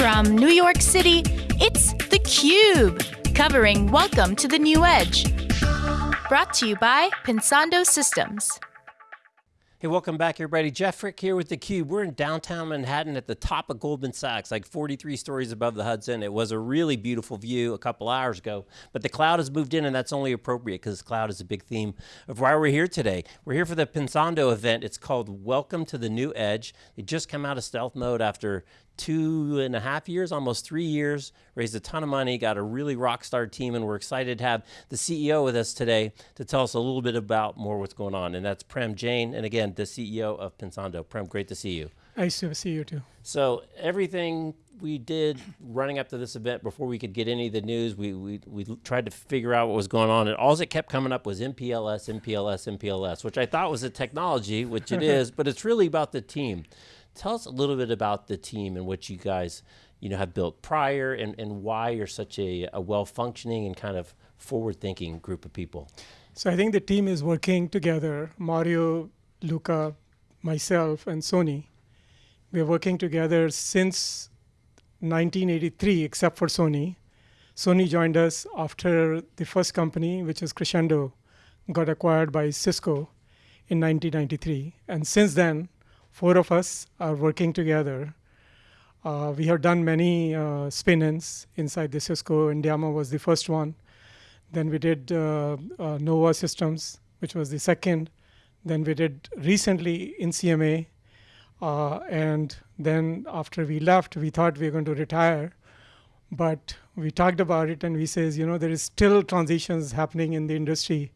From New York City, it's theCUBE, covering Welcome to the New Edge. Brought to you by Pensando Systems. Hey, welcome back everybody. Jeff Frick here with theCUBE. We're in downtown Manhattan at the top of Goldman Sachs, like 43 stories above the Hudson. It was a really beautiful view a couple hours ago, but the cloud has moved in and that's only appropriate because cloud is a big theme of why we're here today. We're here for the Pensando event. It's called Welcome to the New Edge. They just come out of stealth mode after two and a half years, almost three years, raised a ton of money, got a really rock star team, and we're excited to have the CEO with us today to tell us a little bit about more what's going on. And that's Prem Jain, and again, the CEO of Pensando. Prem, great to see you. Nice to see you too. So everything we did running up to this event before we could get any of the news, we, we, we tried to figure out what was going on and all that kept coming up was MPLS, MPLS, MPLS, which I thought was a technology, which it is, but it's really about the team. Tell us a little bit about the team and what you guys you know, have built prior and, and why you're such a, a well-functioning and kind of forward-thinking group of people. So I think the team is working together, Mario, Luca, myself, and Soni. We're working together since 1983, except for Soni. Soni joined us after the first company, which is Crescendo, got acquired by Cisco in 1993. And since then, four of us are working together. Uh, we have done many uh, spin-ins inside the Cisco. Andiamo was the first one. Then we did uh, uh, Nuova Systems, which was the second. Then we did recently Insieme. Uh, and then after we left, we thought we were going to retire. But we talked about it and we says, you know, there is still transitions happening in the industry.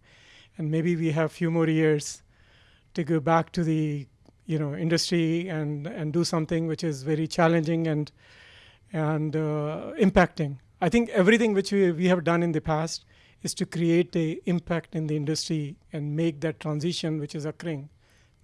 And maybe we have a few more years to go back to the you know industry and and do something which is very challenging and and uh, impacting. I think everything which we, we have done in the past is to create a impact in the industry and make that transition which is occurring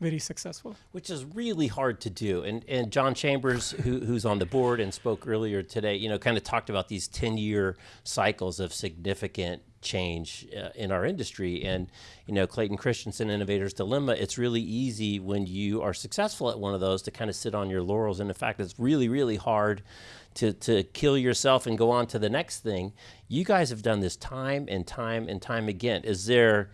very successful. Which is really hard to do. And, and John Chambers, who, who's on the board and spoke earlier today, you know, kind of talked about these 10 year cycles of significant change uh, in our industry. And, you know, Clayton Christensen, Innovator's Dilemma, it's really easy when you are successful at one of those to kind of sit on your laurels. And in fact, it's really, really hard to, to kill yourself and go on to the next thing. You guys have done this time and time and time again. Is there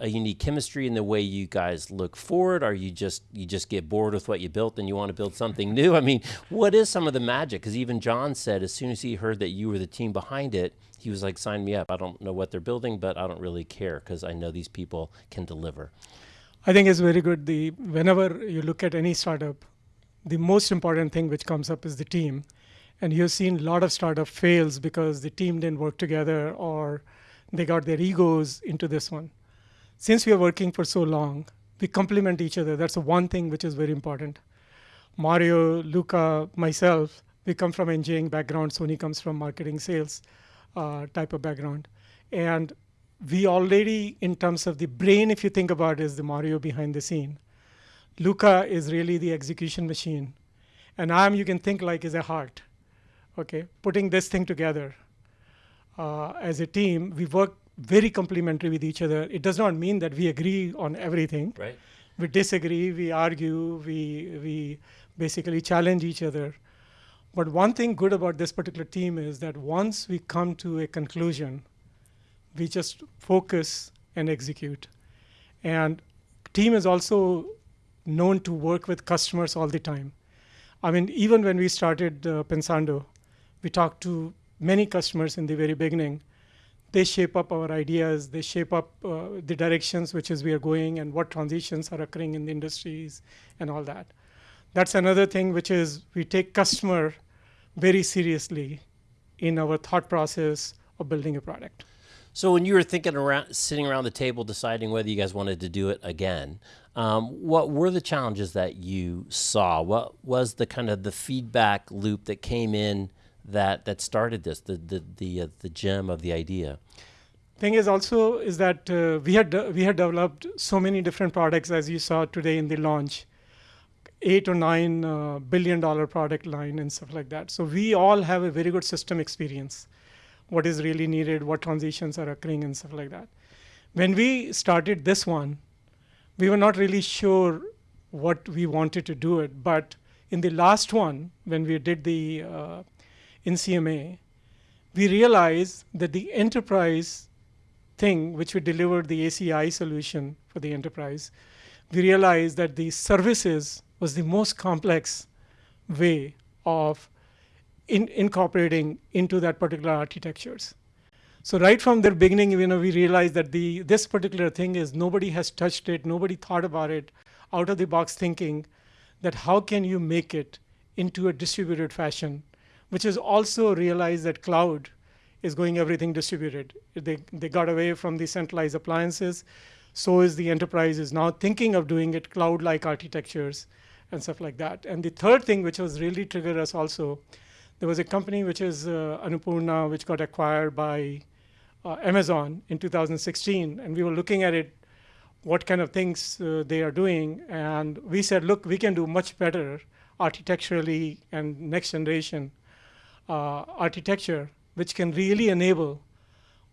a unique chemistry in the way you guys look forward? Are you just you just get bored with what you built and you want to build something new? I mean, what is some of the magic? Because even John said as soon as he heard that you were the team behind it, he was like, sign me up. I don't know what they're building, but I don't really care because I know these people can deliver. I think it's very good. The Whenever you look at any startup, the most important thing which comes up is the team. And you've seen a lot of startup fails because the team didn't work together or they got their egos into this one. Since we are working for so long, we complement each other. That's one thing which is very important. Mario, Luca, myself, we come from engineering background. Soni comes from marketing sales uh, type of background. And we already, in terms of the brain, if you think about it, is the Mario behind the scene. Luca is really the execution machine. And I'm, you can think like, is a heart. Okay, putting this thing together uh, as a team, we work very complementary with each other. It does not mean that we agree on everything. Right. We disagree, we argue, we, we basically challenge each other. But one thing good about this particular team is that once we come to a conclusion, we just focus and execute. And team is also known to work with customers all the time. I mean, even when we started uh, Pensando, we talked to many customers in the very beginning. They shape up our ideas, they shape up uh, the directions which is we are going and what transitions are occurring in the industries and all that. That's another thing which is we take customer very seriously in our thought process of building a product. So when you were thinking around, sitting around the table deciding whether you guys wanted to do it again, um, what were the challenges that you saw? What was the kind of the feedback loop that came in that that started this, the the the, uh, the gem of the idea? Thing is also is that uh, we had we had developed so many different products as you saw today in the launch eight or nine uh, billion dollar product line and stuff like that. So we all have a very good system experience. What is really needed, what transitions are occurring and stuff like that. When we started this one, we were not really sure what we wanted to do it. But in the last one, when we did the uh, Insieme, we realized that the enterprise thing, which we delivered the ACI solution for the enterprise, we realized that the services was the most complex way of in incorporating into that particular architectures. So right from the beginning, you know, we realized that the this particular thing is nobody has touched it, nobody thought about it, out of the box thinking that how can you make it into a distributed fashion, which is also realized that cloud is going everything distributed. They, they got away from the centralized appliances. So is the enterprise is now thinking of doing it cloud-like architectures and stuff like that. And the third thing, which was really triggered us also, there was a company which is uh, Annapurna, which got acquired by uh, Amazon in 2016, and we were looking at it, what kind of things uh, they are doing, and we said, look, we can do much better architecturally and next generation architecture, which can really enable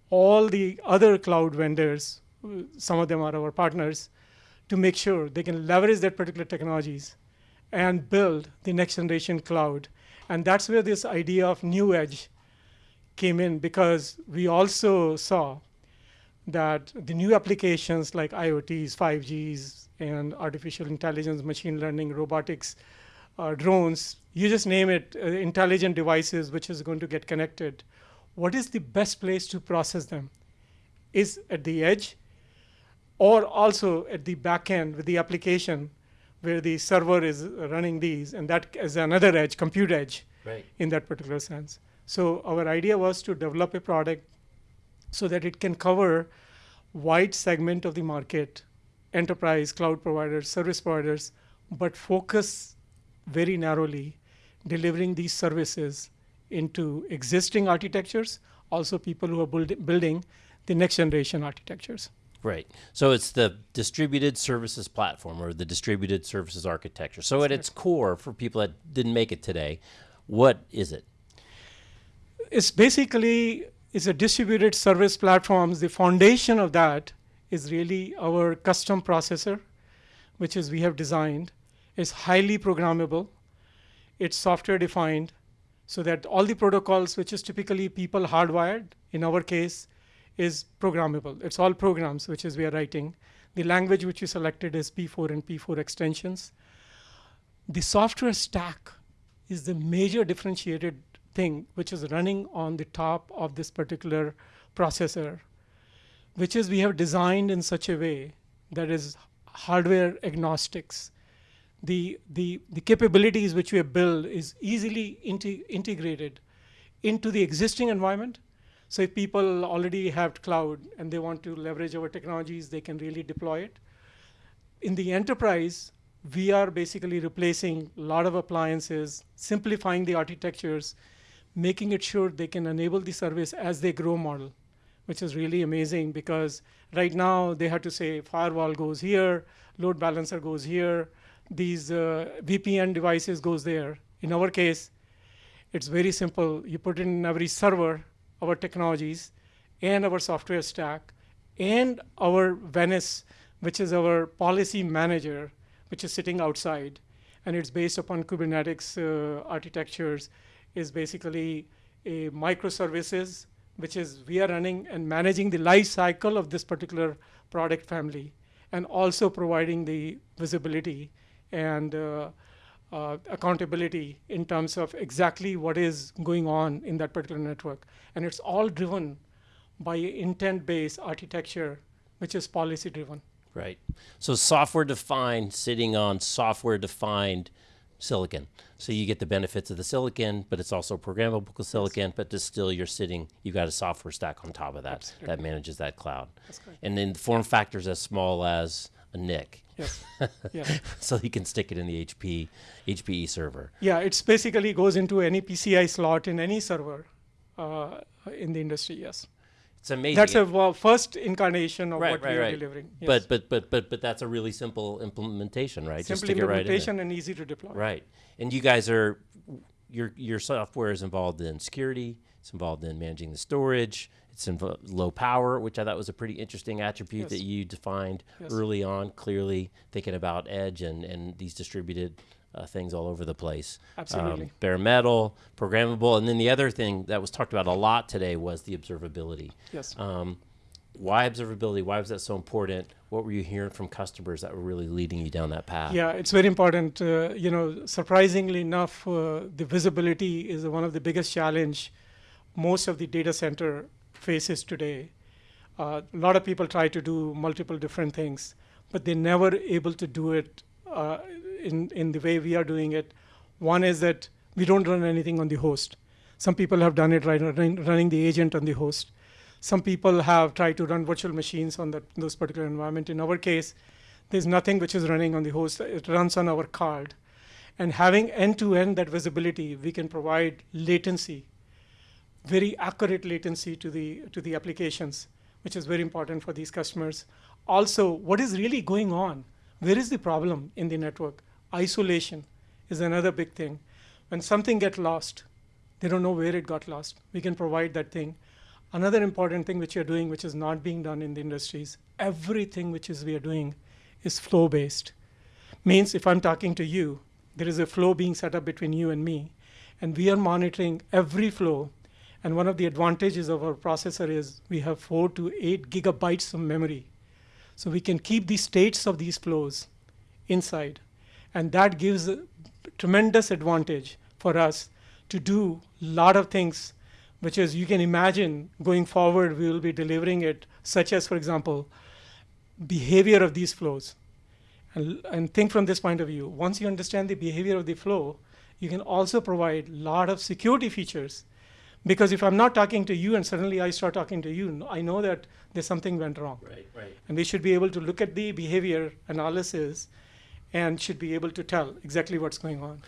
all the other cloud vendors, uh, some of them are our partners, to make sure they can leverage that particular technologies and build the next generation cloud. And that's where this idea of new edge came in because we also saw that the new applications like IoTs, 5Gs, and artificial intelligence, machine learning, robotics, uh, drones, you just name it, uh, intelligent devices which is going to get connected. What is the best place to process them? Is at the edge or also at the back end with the application where the server is running these, and that is another edge, compute edge, Right. in that particular sense. So our idea was to develop a product so that it can cover wide segment of the market, enterprise, cloud providers, service providers, but focus very narrowly delivering these services into existing architectures, also people who are build, building the next generation architectures. Right. So it's the distributed services platform or the distributed services architecture. So at its core, for people that didn't make it today, what is it? It's basically it's a distributed service platforms. The foundation of that is really our custom processor, which is we have designed. It's highly programmable. It's software defined, so that all the protocols, which is typically people hardwired, in our case, is programmable. It's all programs which is we are writing. The language which we selected is P4 and P4 extensions. The software stack is the major differentiated thing which is running on the top of this particular processor, which is we have designed in such a way that is hardware agnostics. The, the, the capabilities which we have built is easily inte integrated into the existing environment. So if people already have cloud and they want to leverage our technologies, they can really deploy it. In the enterprise, we are basically replacing a lot of appliances, simplifying the architectures, making it sure they can enable the service as they grow model, which is really amazing because right now they have to say firewall goes here, load balancer goes here, these uh, VPN devices goes there. In our case, it's very simple. You put in every server our technologies and our software stack and our Venice, which is our policy manager, which is sitting outside. And it's based upon Kubernetes uh, architectures, is basically a microservices, which is we are running and managing the life cycle of this particular product family, and also providing the visibility and uh, uh, accountability in terms of exactly what is going on in that particular network. And it's all driven by intent-based architecture, which is policy-driven. Right. So software defined, sitting on software defined silicon. So you get the benefits of the silicon, but it's also programmable silicon, but just still you're sitting, you've got a software stack on top of that Absolutely. that manages that cloud. And then the form factors as small as a NIC. Yes. yeah. so you can stick it in the HP HPE server. Yeah, it basically goes into any PCI slot in any server uh, in the industry. Yes, It's amazing. that's a well, first incarnation of right, what right, we are right. delivering. Yes. But but but but but that's a really simple implementation, right? Just simple it right implementation and easy to deploy. Right. And you guys are your your software is involved in security. It's involved in managing the storage. It's in low power, which I thought was a pretty interesting attribute that you defined Yes. early on, clearly thinking about edge and and these distributed uh, things all over the place. Absolutely. Um, bare metal, programmable, and then the other thing that was talked about a lot today was the observability. Yes. Um, why observability? Why was that so important? What were you hearing from customers that were really leading you down that path? Yeah, it's very important. Uh, you know, surprisingly enough, uh, the visibility is one of the biggest challenge most of the data center faces today. Uh, a lot of people try to do multiple different things, but they're never able to do it uh, in in the way we are doing it. One is that we don't run anything on the host. Some people have done it right, running, running the agent on the host. Some people have tried to run virtual machines on that, those particular environment. In our case, there's nothing which is running on the host. It runs on our card. And having end-to-end that visibility, we can provide latency, very accurate latency to the to the applications, which is very important for these customers. Also, what is really going on? Where is the problem in the network? Isolation is another big thing. When something gets lost, they don't know where it got lost. We can provide that thing. Another important thing which you're doing, which is not being done in the industries, everything which is we are doing is flow based. Means if I'm talking to you, there is a flow being set up between you and me, and we are monitoring every flow. And one of the advantages of our processor is we have four to eight gigabytes of memory. So we can keep the states of these flows inside. And that gives a tremendous advantage for us to do a lot of things which is you can imagine going forward we will be delivering it such as for example behavior of these flows. And, and think from this point of view. Once you understand the behavior of the flow you can also provide a lot of security features. Because if i'm not talking to you and suddenly i start talking to you i know that there's something went wrong. Right, right. and we should be able to look at the behavior analysis and should be able to tell exactly what's going on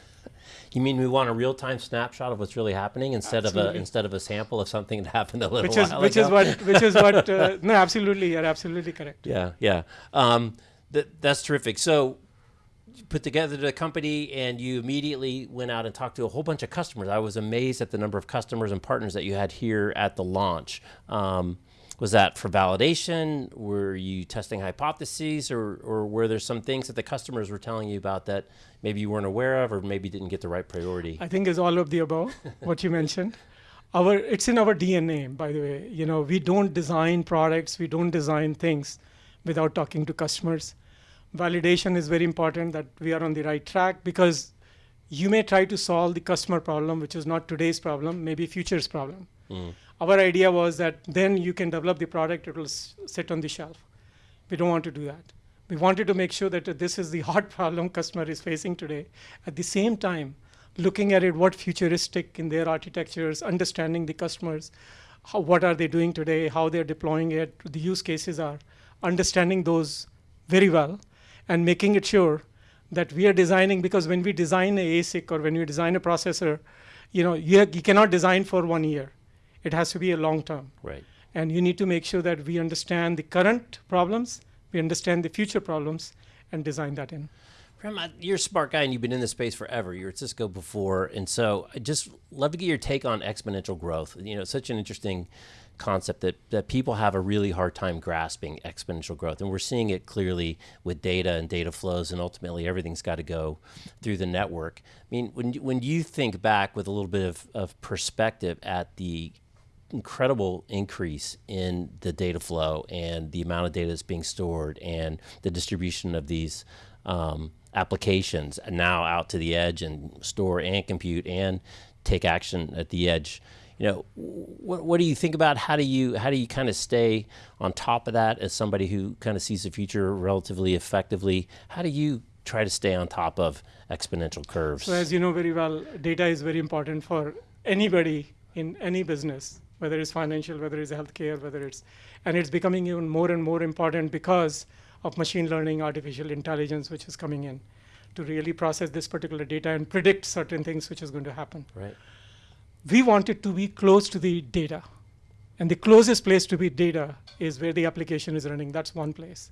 You mean we want a real-time snapshot of what's really happening instead of a instead of a sample of something that happened a little which is while which ago? is what which is what uh, no absolutely you're absolutely correct Yeah, yeah. Um, th- that's terrific. So, you put together the company and you immediately went out and talked to a whole bunch of customers. I was amazed at the number of customers and partners that you had here at the launch. Um, was that for validation? Were you testing hypotheses, or, or were there some things that the customers were telling you about that maybe you weren't aware of, or maybe didn't get the right priority? I think is all of the above, what you mentioned. Our it's in our DNA, by the way. You know, we don't design products, we don't design things without talking to customers. Validation is very important that we are on the right track because you may try to solve the customer problem, which is not today's problem, maybe future's problem. Our idea was that then you can develop the product, it will sit on the shelf. We don't want to do that. We wanted to make sure that uh, this is the hard problem customer is facing today. At the same time, looking at it, what futuristic in their architectures, understanding the customers, how, what are they doing today, how they're deploying it, the use cases are, understanding those very well, and making it sure that we are designing because when we design a ASIC or when we design a processor, you know, you, you cannot design for one year. It has to be a long term right. and you need to make sure that we understand the current problems, we understand the future problems, and design that in. Prem, you're a smart guy and you've been in this space forever. You were at Cisco before, and so I just love to get your take on exponential growth. You know, it's such an interesting concept that, that people have a really hard time grasping exponential growth, and we're seeing it clearly with data and data flows, and ultimately everything's got to go through the network. I mean, when you- when you think back with a little bit of, of perspective at the incredible increase in the data flow and the amount of data that's being stored and the distribution of these um, applications now out to the edge and store and compute and take action at the edge. You know, what, what do you think about how do you how do you kind of stay on top of that as somebody who kind of sees the future relatively effectively? How do you try to stay on top of exponential curves? So, as you know very well, data is very important for anybody in any business, whether it's financial, whether it's healthcare, whether it's, and it's becoming even more and more important because of machine learning, artificial intelligence, which is coming in to really process this particular data and predict certain things which is going to happen. right. we wanted to be close to the data. And the closest place to be data is where the application is running. That's one place.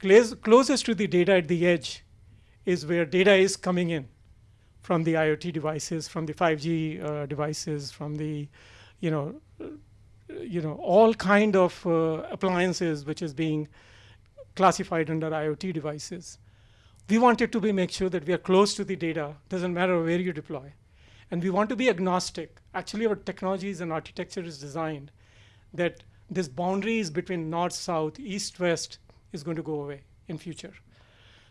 Close, closest to the data at the edge is where data is coming in from the IoT devices, from the 5G uh, devices, from the, you know, you know, all kind of uh, appliances which is being classified under IoT devices. we wanted to be make sure that we are close to the data. Doesn't matter where you deploy, and we want to be agnostic. Actually, our technologies and architecture is designed that this boundaries between north, south, east, west is going to go away in future.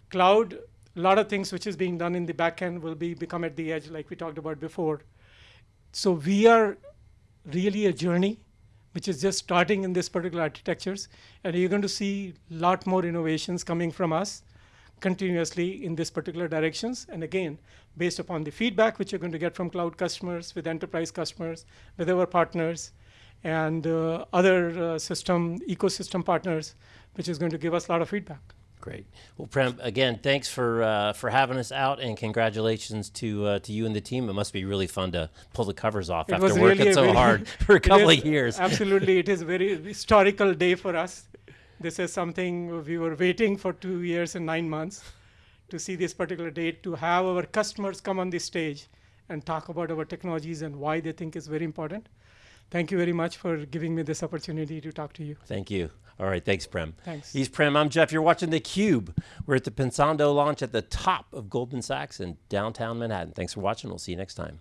Cloud, a lot of things which is being done in the backend will be become at the edge, like we talked about before. So we are really a journey which is just starting in this particular architectures. And you're going to see a lot more innovations coming from us continuously in this particular directions. And again, based upon the feedback which you're going to get from cloud customers, with enterprise customers, with our partners, and uh, other uh, system ecosystem partners, which is going to give us a lot of feedback. Great. Well, Prem, again, thanks for uh, for having us out, and congratulations to uh, to you and the team. It must be really fun to pull the covers off It after working really so very- hard for a couple is- of years. Absolutely, it is a very historical day for us. This is something we were waiting for two years and nine months to see this particular date, to have our customers come on the stage and talk about our technologies and why they think is very important. Thank you very much for giving me this opportunity to talk to you. Thank you. All right, thanks, Prem. Thanks. He's Prem. I'm Jeff. You're watching the Cube. We're at the Pensando launch at the top of Goldman Sachs in downtown Manhattan. Thanks for watching. We'll see you next time.